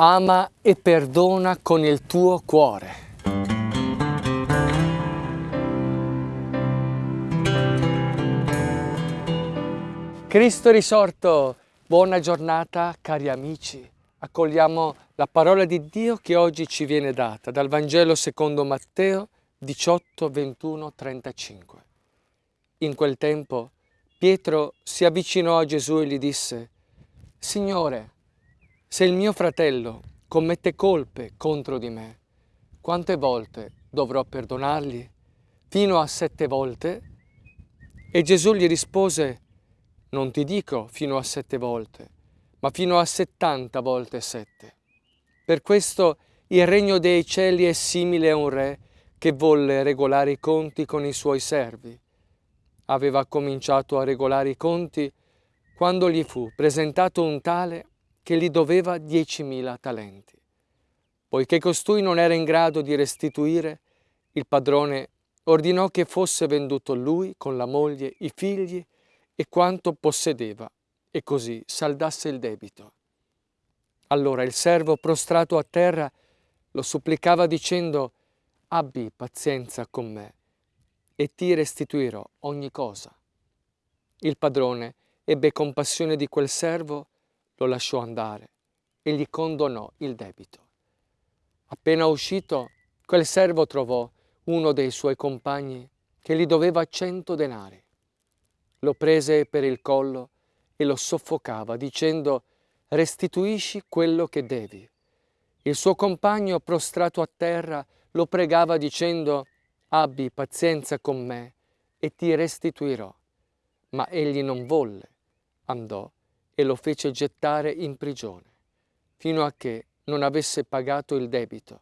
ama e perdona con il tuo cuore. Cristo risorto, buona giornata cari amici. Accogliamo la parola di Dio che oggi ci viene data dal Vangelo secondo Matteo 18, 21, 35. In quel tempo Pietro si avvicinò a Gesù e gli disse, Signore, se il mio fratello commette colpe contro di me, quante volte dovrò perdonargli? Fino a sette volte? E Gesù gli rispose, non ti dico fino a sette volte, ma fino a settanta volte sette. Per questo il regno dei cieli è simile a un re che volle regolare i conti con i suoi servi. Aveva cominciato a regolare i conti quando gli fu presentato un tale che gli doveva diecimila talenti. Poiché costui non era in grado di restituire, il padrone ordinò che fosse venduto lui con la moglie, i figli e quanto possedeva, e così saldasse il debito. Allora il servo prostrato a terra lo supplicava dicendo abbi pazienza con me e ti restituirò ogni cosa. Il padrone ebbe compassione di quel servo, lo lasciò andare e gli condonò il debito. Appena uscito, quel servo trovò uno dei suoi compagni che gli doveva cento denari lo prese per il collo e lo soffocava dicendo restituisci quello che devi. Il suo compagno prostrato a terra lo pregava dicendo abbi pazienza con me e ti restituirò. Ma egli non volle, andò e lo fece gettare in prigione, fino a che non avesse pagato il debito.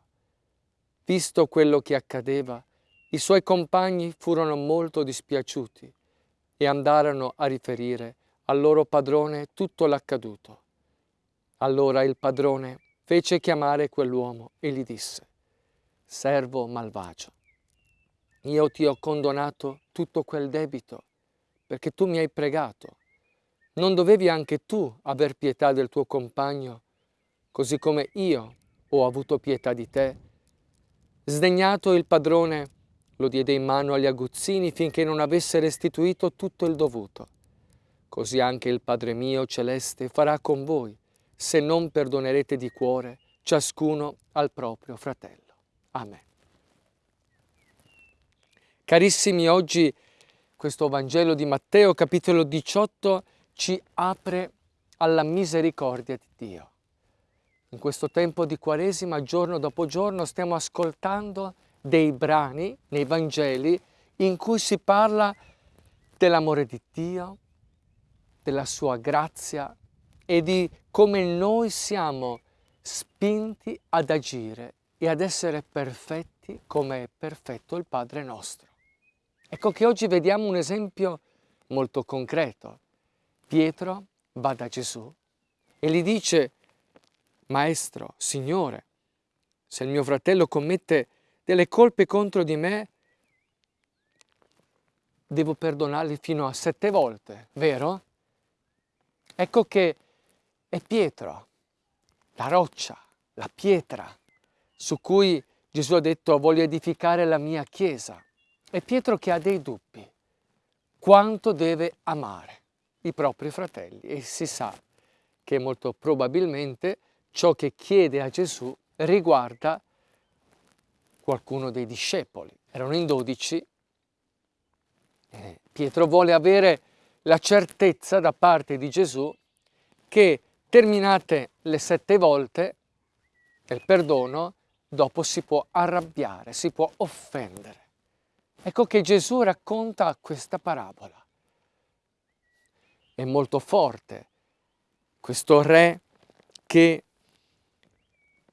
Visto quello che accadeva, i suoi compagni furono molto dispiaciuti e andarono a riferire al loro padrone tutto l'accaduto. Allora il padrone fece chiamare quell'uomo e gli disse, servo malvagio, io ti ho condonato tutto quel debito perché tu mi hai pregato. Non dovevi anche tu aver pietà del tuo compagno, così come io ho avuto pietà di te? Sdegnato il padrone lo diede in mano agli aguzzini finché non avesse restituito tutto il dovuto. Così anche il Padre mio celeste farà con voi, se non perdonerete di cuore ciascuno al proprio fratello. Amen. Carissimi, oggi questo Vangelo di Matteo, capitolo 18, ci apre alla misericordia di Dio. In questo tempo di Quaresima, giorno dopo giorno, stiamo ascoltando dei brani nei Vangeli in cui si parla dell'amore di Dio, della sua grazia e di come noi siamo spinti ad agire e ad essere perfetti come è perfetto il Padre nostro. Ecco che oggi vediamo un esempio molto concreto. Pietro va da Gesù e gli dice, Maestro, Signore, se il mio fratello commette delle colpe contro di me, devo perdonarli fino a sette volte, vero? Ecco che è Pietro, la roccia, la pietra su cui Gesù ha detto voglio edificare la mia chiesa. È Pietro che ha dei dubbi. Quanto deve amare i propri fratelli? E si sa che molto probabilmente ciò che chiede a Gesù riguarda qualcuno dei discepoli. Erano in dodici. Eh, Pietro vuole avere la certezza da parte di Gesù che terminate le sette volte il perdono, dopo si può arrabbiare, si può offendere. Ecco che Gesù racconta questa parabola. È molto forte questo re che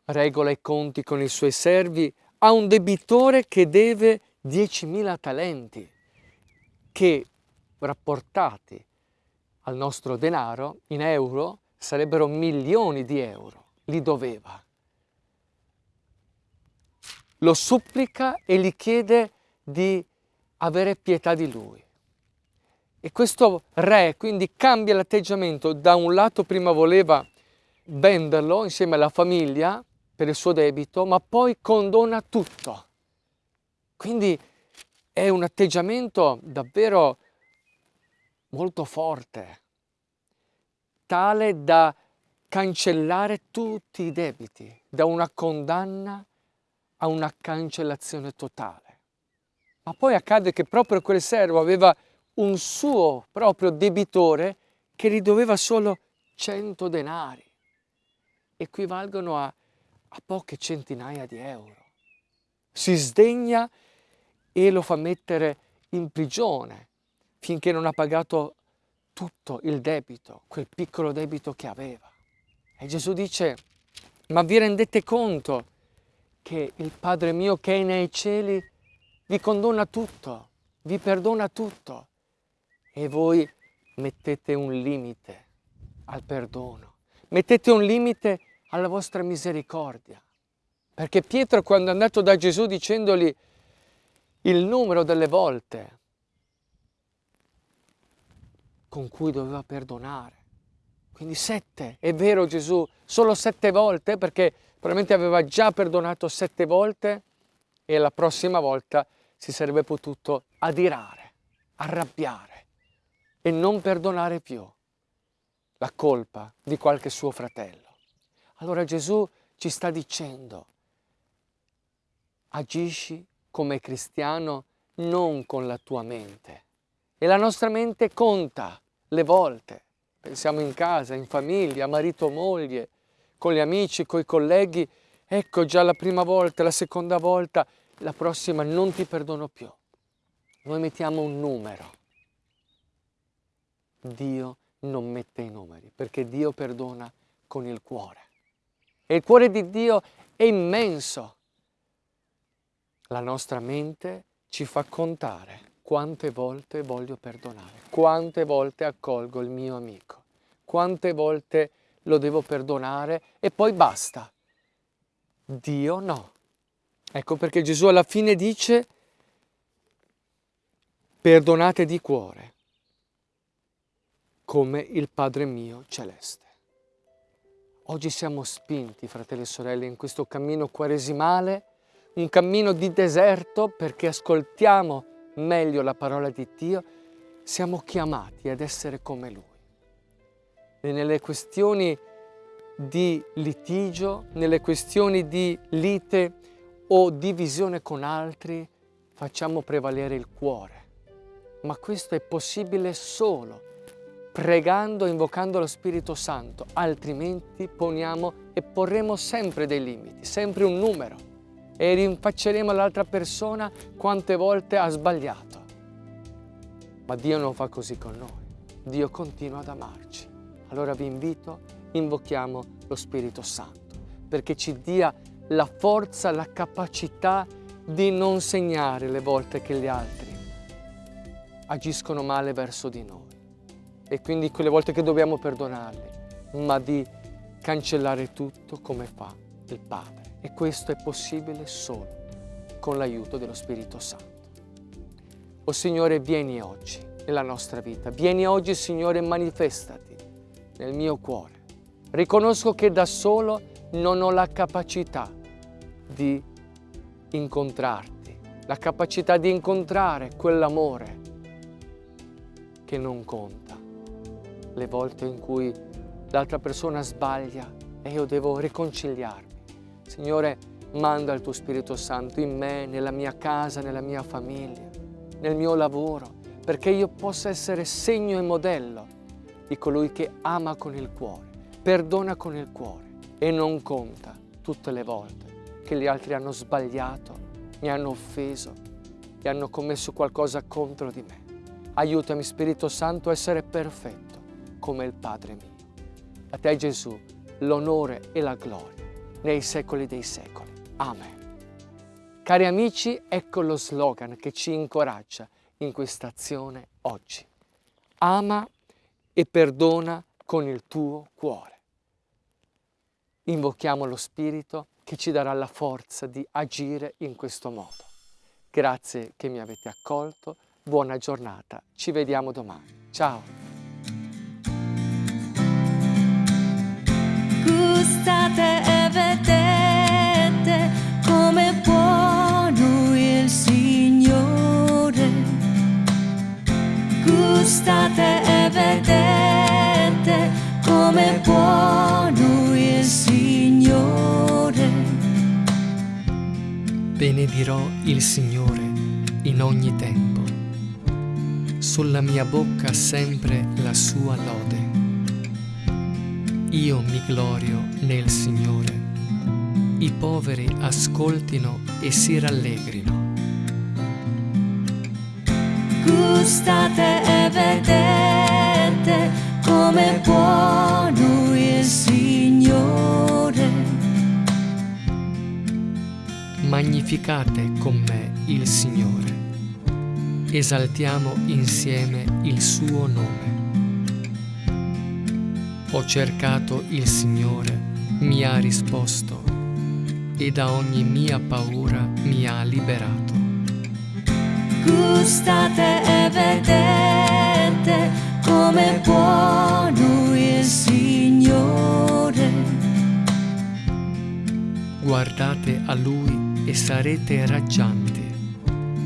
regola i conti con i suoi servi ha un debitore che deve 10.000 talenti, che rapportati al nostro denaro in euro sarebbero milioni di euro, li doveva. Lo supplica e gli chiede di avere pietà di lui. E questo re quindi cambia l'atteggiamento, da un lato prima voleva venderlo insieme alla famiglia per il suo debito, ma poi condona tutto. Quindi è un atteggiamento davvero molto forte, tale da cancellare tutti i debiti, da una condanna a una cancellazione totale. Ma poi accade che proprio quel servo aveva un suo proprio debitore che gli doveva solo 100 denari, equivalgono a, a poche centinaia di euro. Si sdegna e lo fa mettere in prigione finché non ha pagato tutto il debito, quel piccolo debito che aveva. E Gesù dice, ma vi rendete conto che il Padre mio che è nei cieli vi condona tutto, vi perdona tutto e voi mettete un limite al perdono, mettete un limite alla vostra misericordia. Perché Pietro quando è andato da Gesù dicendogli il numero delle volte con cui doveva perdonare, quindi sette, è vero Gesù, solo sette volte perché probabilmente aveva già perdonato sette volte e la prossima volta si sarebbe potuto adirare, arrabbiare e non perdonare più la colpa di qualche suo fratello. Allora Gesù ci sta dicendo, agisci come cristiano non con la tua mente. E la nostra mente conta le volte. Pensiamo in casa, in famiglia, marito, moglie, con gli amici, con i colleghi. Ecco già la prima volta, la seconda volta, la prossima non ti perdono più. Noi mettiamo un numero. Dio non mette i numeri, perché Dio perdona con il cuore. E il cuore di Dio è immenso. La nostra mente ci fa contare quante volte voglio perdonare, quante volte accolgo il mio amico, quante volte lo devo perdonare e poi basta. Dio no. Ecco perché Gesù alla fine dice perdonate di cuore come il Padre mio celeste. Oggi siamo spinti, fratelli e sorelle, in questo cammino quaresimale, un cammino di deserto perché ascoltiamo meglio la parola di Dio, siamo chiamati ad essere come Lui. E nelle questioni di litigio, nelle questioni di lite o divisione con altri, facciamo prevalere il cuore. Ma questo è possibile solo pregando e invocando lo Spirito Santo, altrimenti poniamo e porremo sempre dei limiti, sempre un numero e rinfacceremo all'altra persona quante volte ha sbagliato. Ma Dio non fa così con noi, Dio continua ad amarci. Allora vi invito, invochiamo lo Spirito Santo perché ci dia la forza, la capacità di non segnare le volte che gli altri agiscono male verso di noi e quindi quelle volte che dobbiamo perdonarli, ma di cancellare tutto come fa il Padre. E questo è possibile solo con l'aiuto dello Spirito Santo. O Signore, vieni oggi nella nostra vita. Vieni oggi, Signore, manifestati nel mio cuore. Riconosco che da solo non ho la capacità di incontrarti, la capacità di incontrare quell'amore che non conta le volte in cui l'altra persona sbaglia e io devo riconciliarmi. Signore, manda il tuo Spirito Santo in me, nella mia casa, nella mia famiglia, nel mio lavoro, perché io possa essere segno e modello di colui che ama con il cuore, perdona con il cuore e non conta tutte le volte che gli altri hanno sbagliato, mi hanno offeso e hanno commesso qualcosa contro di me. Aiutami Spirito Santo a essere perfetto come il Padre mio. A te Gesù l'onore e la gloria nei secoli dei secoli. Amen. Cari amici, ecco lo slogan che ci incoraggia in questa azione oggi. Ama e perdona con il tuo cuore. Invochiamo lo Spirito che ci darà la forza di agire in questo modo. Grazie che mi avete accolto, buona giornata, ci vediamo domani. Ciao! Gustate e vedete come buono il Signore. Gustate e vedete come buono il Signore. Benedirò il Signore in ogni tempo. Sulla mia bocca sempre la sua lode. Io mi glorio nel Signore. I poveri ascoltino e si rallegrino. Gustate e vedete come buono il Signore. Magnificate con me il Signore. Esaltiamo insieme il suo nome. Ho cercato il Signore, mi ha risposto e da ogni mia paura mi ha liberato. Gustate e vedete come buono il Signore. Guardate a Lui e sarete raggianti.